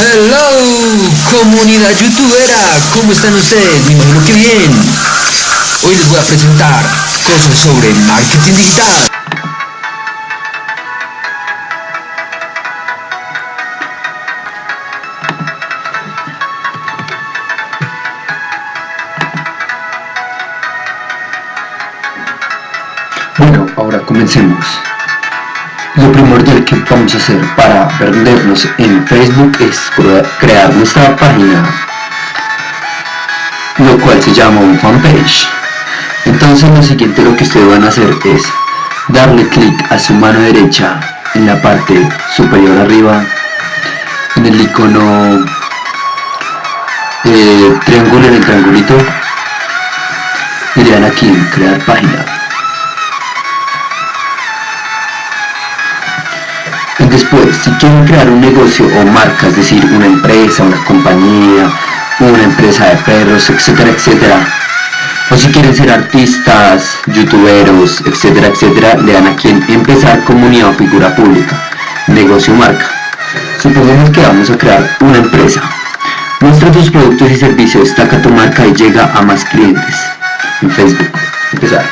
Hello, comunidad youtubera, ¿cómo están ustedes? Me imagino que bien. Hoy les voy a presentar cosas sobre marketing digital. Bueno, ahora comencemos. Lo primordial que vamos a hacer para vendernos en Facebook es crear nuestra página, lo cual se llama un fanpage. Entonces lo siguiente lo que ustedes van a hacer es darle clic a su mano derecha en la parte superior arriba, en el icono eh, triángulo en el triangulito y le dan aquí en crear página. Después, si quieren crear un negocio o marca, es decir, una empresa, una compañía, una empresa de perros, etcétera, etcétera, o si quieren ser artistas, youtuberos, etcétera, etcétera, le dan aquí en empezar comunidad o figura pública, negocio marca. Supongamos que vamos a crear una empresa. Muestra tus productos y servicios, destaca tu marca y llega a más clientes en Facebook. Empezar.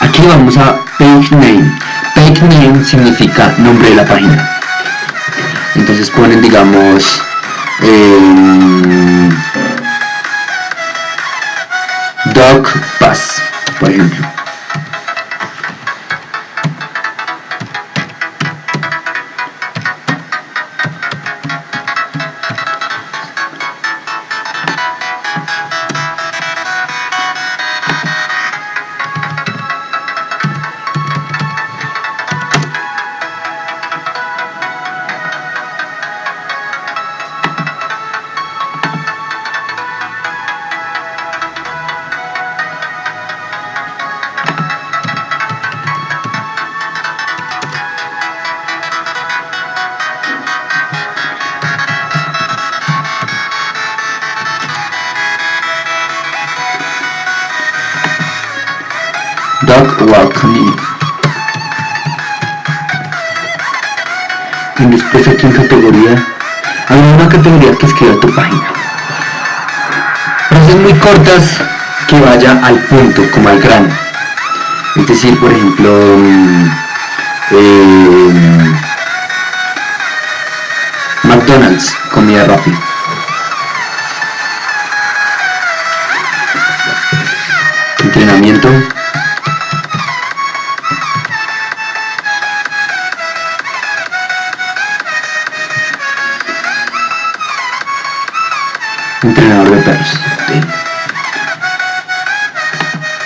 Aquí vamos a Page Name Page name significa nombre de la página. Entonces ponen, digamos, eh, Pass, por ejemplo. Welcoming. Y después aquí en categoría, hay una categoría que escriba tu página. Frases muy cortas que vaya al punto, como al grano. Es decir, por ejemplo, mm, eh, McDonald's, comida rápida. Entrenamiento entrenador de perros.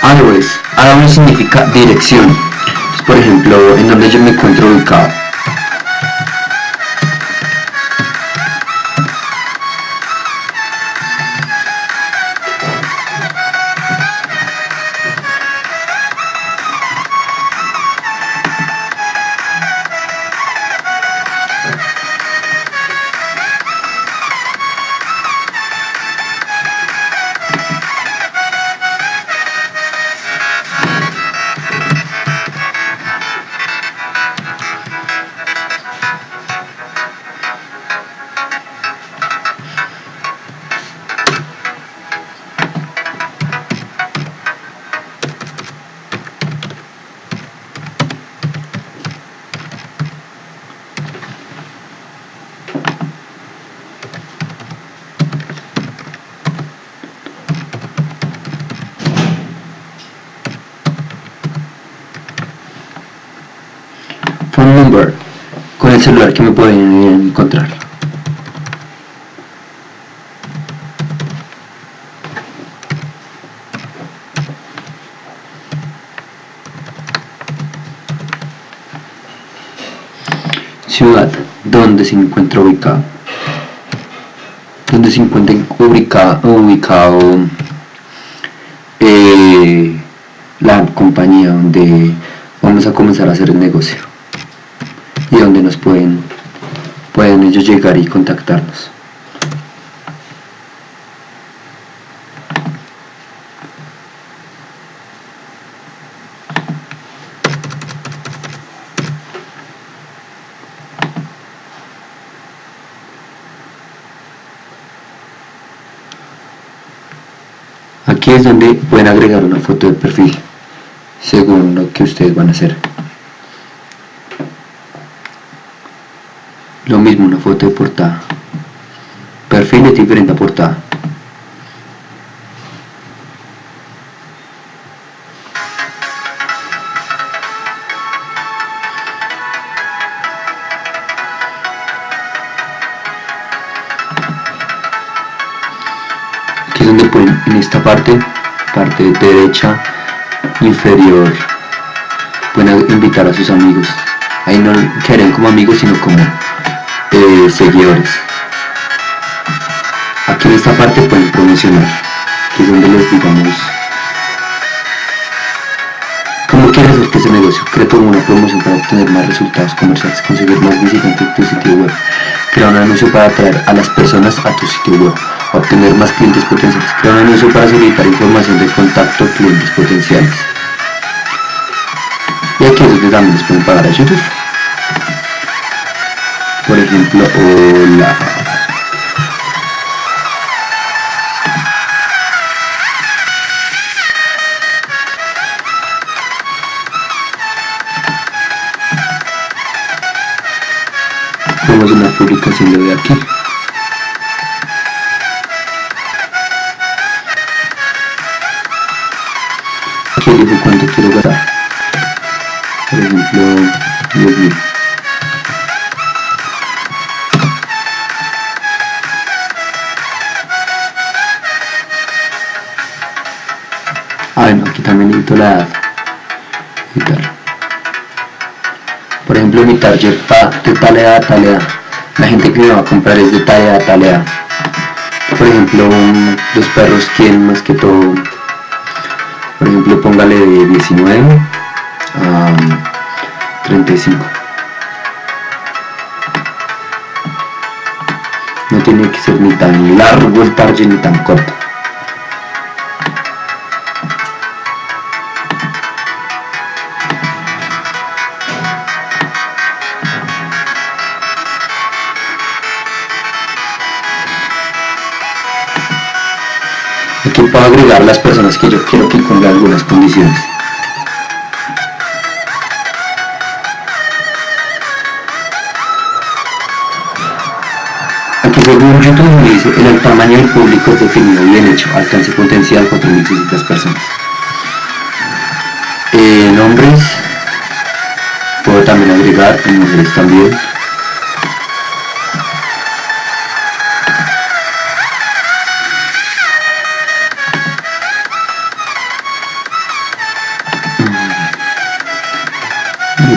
Address significa dirección. por ejemplo, en donde yo me encuentro ubicado. El celular que me pueden encontrar. Ciudad donde se encuentra ubicado. Donde se encuentra ubicado, ubicado eh, la compañía donde vamos a comenzar a hacer el negocio y donde nos pueden, pueden ellos llegar y contactarnos. Aquí es donde pueden agregar una foto de perfil según lo que ustedes van a hacer. De portada. Perfil diferente a portada. Aquí es donde pueden, en esta parte, parte derecha inferior, pueden invitar a sus amigos. Ahí no quedarían como amigos, sino como seguidores. Aquí en esta parte pueden promocionar, que es donde les digamos ¿Cómo quieres hacer que ese negocio? Crea una promoción para obtener más resultados comerciales, conseguir más visitantes en tu sitio web. Crea un anuncio para atraer a las personas a tu sitio web. Obtener más clientes potenciales. Crea un anuncio para solicitar información de contacto a clientes potenciales. Y aquí es donde también les pueden pagar a YouTube por ejemplo hola. A una publicación de aquí. Aquí digo cuánto quiero gastar por ejemplo 10.000 necesito la edad. Por ejemplo, mi target de tal edad a. La gente que me va a comprar es de tal edad a. Por ejemplo, los perros quieren más que todo. Por ejemplo, póngale de 19 a 35. No tiene que ser ni tan largo el target ni tan corto. Puedo agregar las personas que yo quiero que cumplan algunas condiciones. Aquí según YouTube me dice, el tamaño del público es definido bien hecho, alcance potencial 4.600 personas. Eh, nombres, puedo también agregar en mujeres también.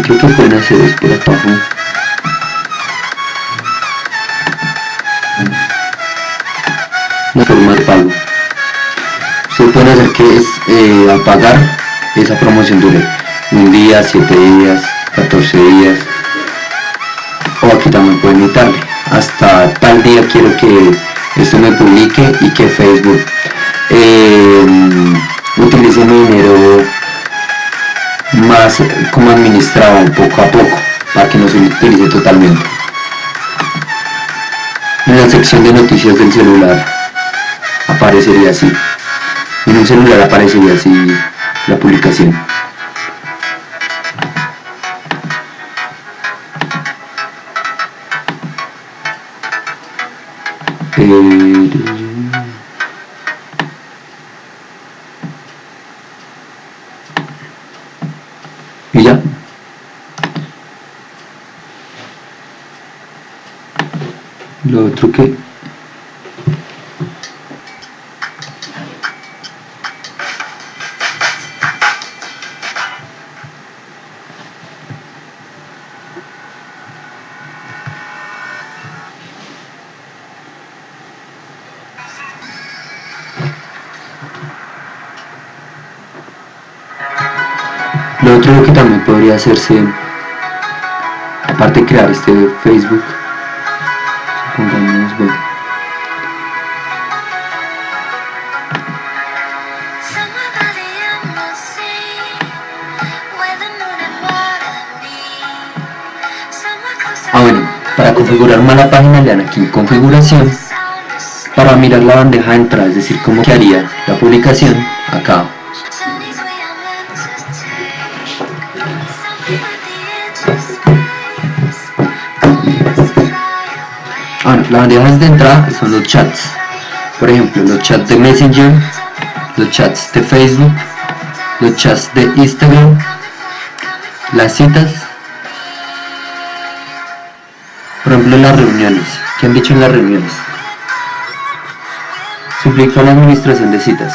Creo que pueden hacer es por la forma de pago se puede hacer que es eh, al pagar esa promoción dure un día, 7 días, 14 días. O aquí también pueden editarle. Hasta tal día quiero que esto me publique y que Facebook eh, utilice mi dinero como administrado poco a poco para que no se utilice totalmente. En la sección de noticias del celular aparecería así. En un celular aparecería así la publicación y ya lo otro que Lo otro que también podría hacerse, aparte de crear este Facebook, Ah bueno, para configurar más la página le dan aquí configuración Para mirar la bandeja de entrada, es decir, cómo quedaría la publicación, acá. Bueno, las bandejas de entrada son los chats. Por ejemplo, los chats de Messenger, los chats de Facebook, los chats de Instagram, las citas, por ejemplo las reuniones, ¿qué han dicho en las reuniones? Suplica la administración de citas.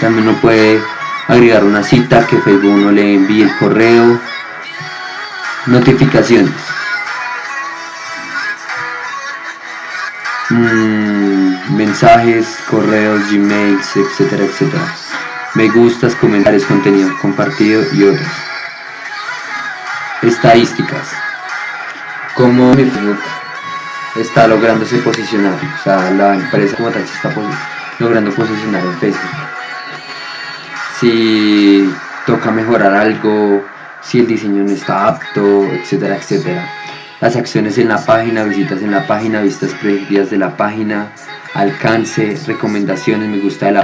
También uno puede agregar una cita que Facebook uno le envíe el correo, notificaciones. Mm, mensajes, correos, gmails, etcétera, etcétera. Me gustas, comentarios, contenido compartido y otros. Estadísticas. Cómo mi Facebook está lográndose posicionar, o sea, la empresa como tal se está logrando posicionar en Facebook. Si toca mejorar algo, si el diseño no está apto, etcétera, etcétera las acciones en la página, visitas en la página, vistas preferidas de la página, alcance, recomendaciones, me gusta de la